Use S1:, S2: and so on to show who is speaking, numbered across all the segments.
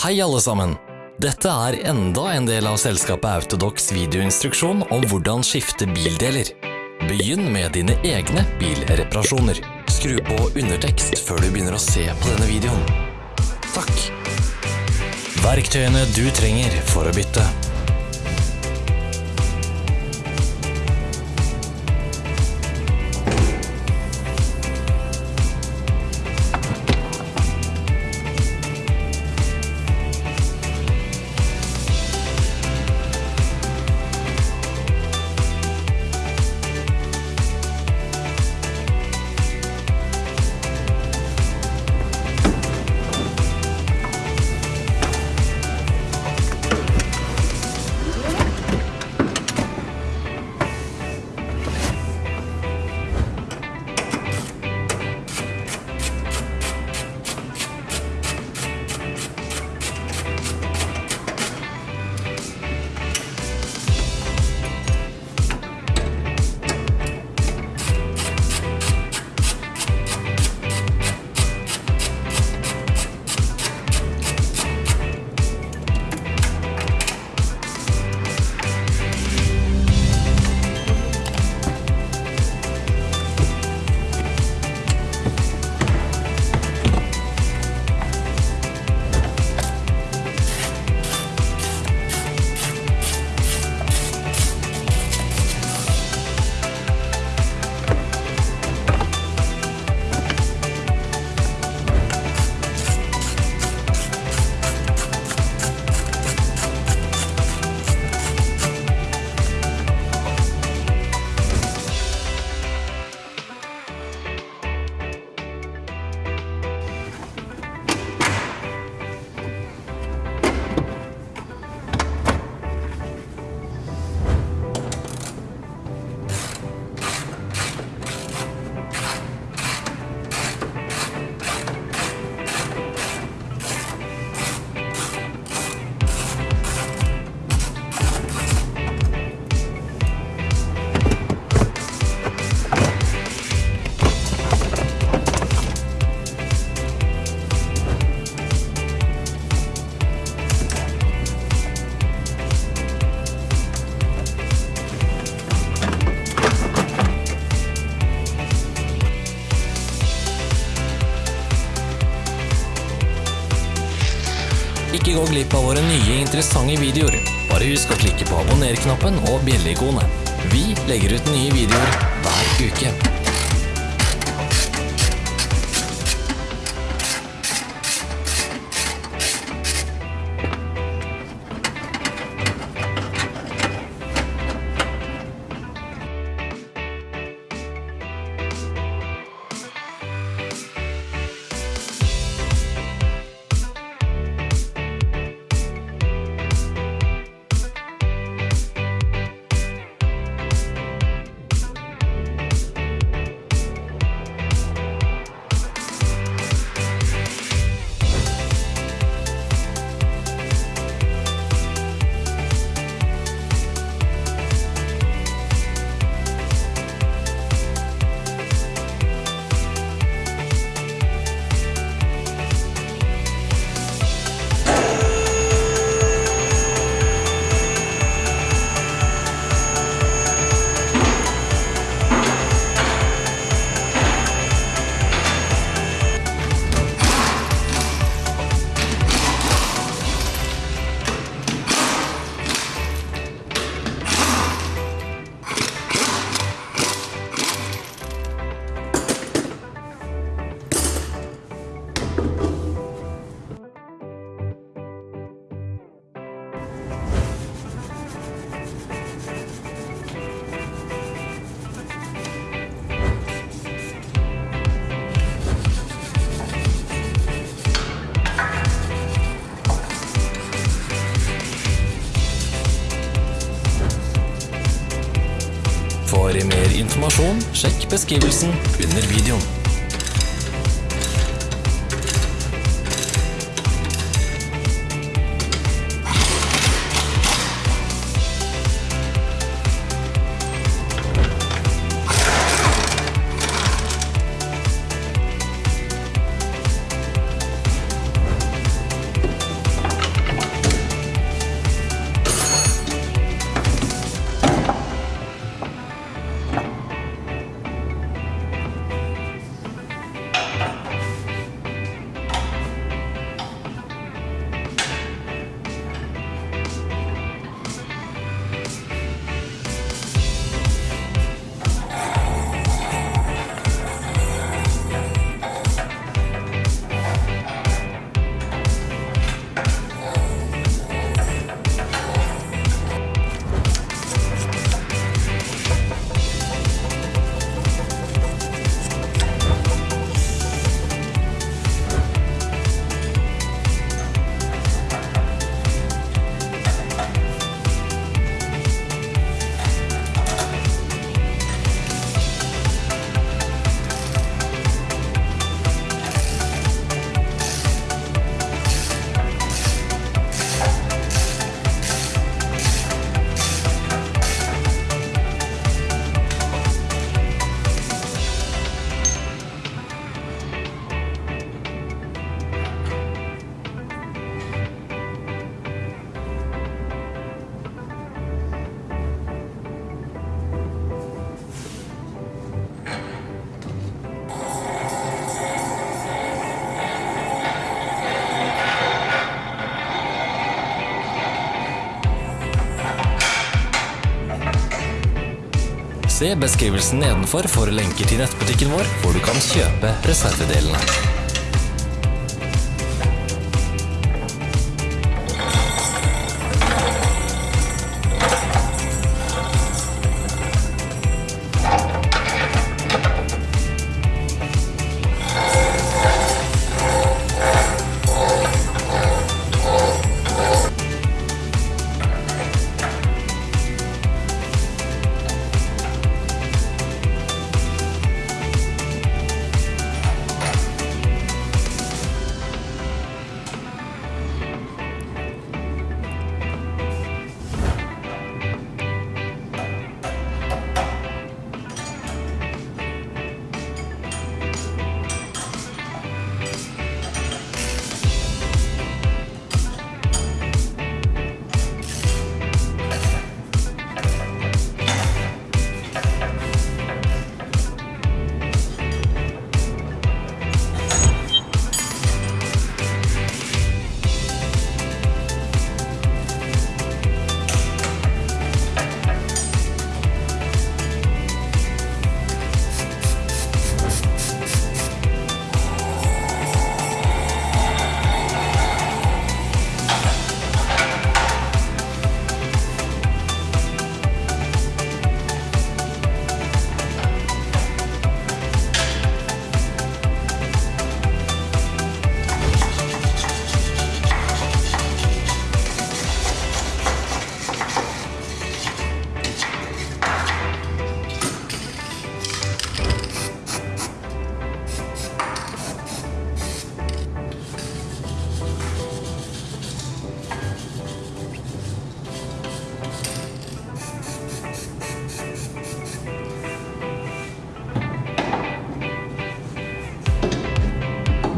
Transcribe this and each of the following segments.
S1: Hei alle sammen! Dette er enda en del av selskapet Autodox videoinstruksjon om hvordan skifte bildeler. Begynn med dine egne bilreparasjoner. Skru på undertekst før du begynner å se på denne videoen. Takk. Verktøyene du trenger for å bytte. Gå glipp av våre nye interessante videoer. Bare husk å klikke på abonner-knappen og bjelleikonet. Vi legger ut nye videoer hver uke. Sjekk beskrivelsen under videoen. Se beskrivelsen nedenfor for lenker til nettbutikken vår, hvor du kan kjøpe reservedelene.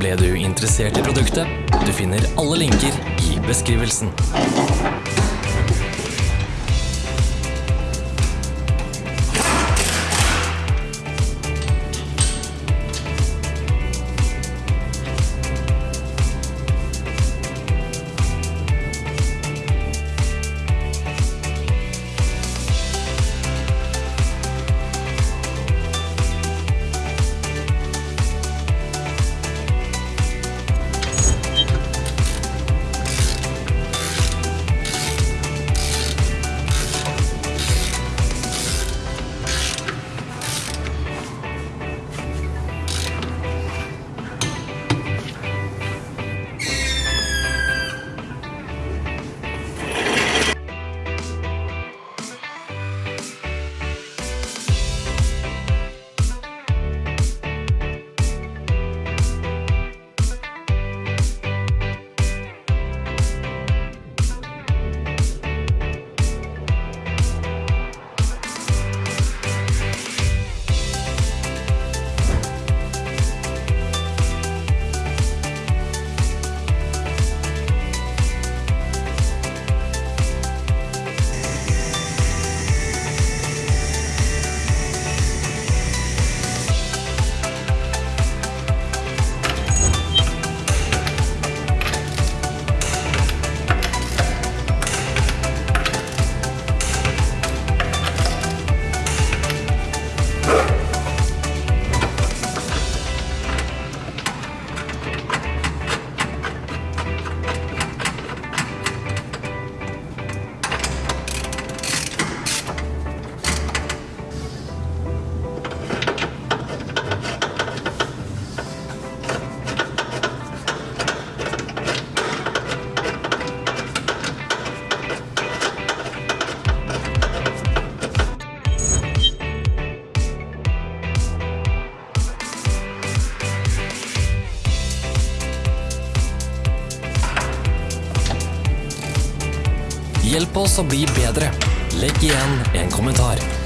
S1: Ble du interessert i produktet? Du finner alle linker i beskrivelsen. Hjelp oss å bli bedre. Legg igjen en kommentar.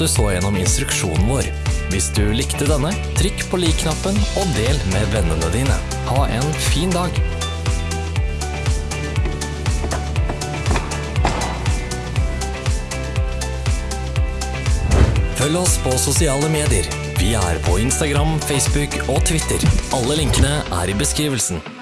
S1: Du så gjennom instruksjonen vår. Hvis du likte denne, trykk på lik-knappen og del med vennene dine. Ha en fin dag! Følg oss på sosiale medier. Vi er på Instagram, Facebook og Twitter. Alle linkene er i beskrivelsen.